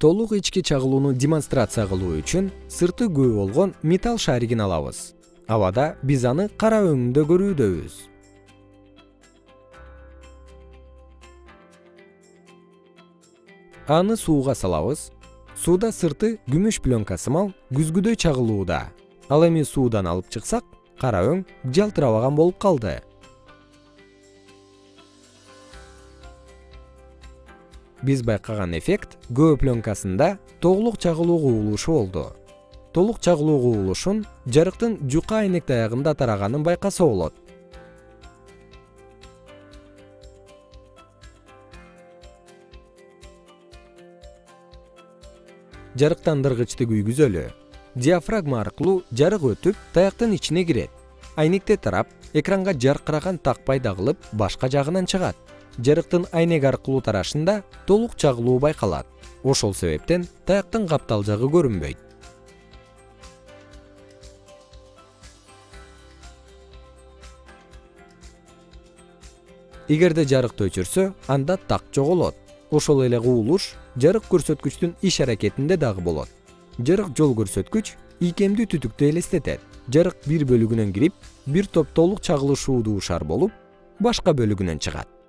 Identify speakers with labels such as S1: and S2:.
S1: толук ички чагылууну демонстрация кылуу үчүн сырты күбө болгон металл шаригин алабыз. Абада биз аны кара өңүндө көрүүдөбүз. Аны сууга салабыз. Сууда сырты күмүш пленка сымал күзгүдөй чагылууда. Ал эми суудан алып чыксак кара өң жалтырабаган болуп калды биз байкаган эффект күбө пленкасында толук чагылуу кубулушу болду. Толук чагылуу кубулушун жарыктын жука айнек таягында тараганын байкаса болот. Жарыктандыргычты күйгүзөлү диафрагма аркылуу жарык өтүп таяктын ичине кирет айнекте тарап экранга жаркыраган так пайда кылып башка жагынан чыгат. Жарыктын айнек аркылуу тарашында толук чагылуу байкалат. Ошол себептен таяктын каптал жагы көрүнбөйт. Эгерде жарыкты өчүрсө анда так жоголот ошол эле кубулуш жарык көрсөткүчтүн иш аракетинде дагы болот. Жарык жол көрсөткүч ийкемдүү түтүктү элестетет. Жарык бир бөлүгүнөн кирип бир топ толук чагылышуудуу шар болуп башка бөлүгүнөн чыгат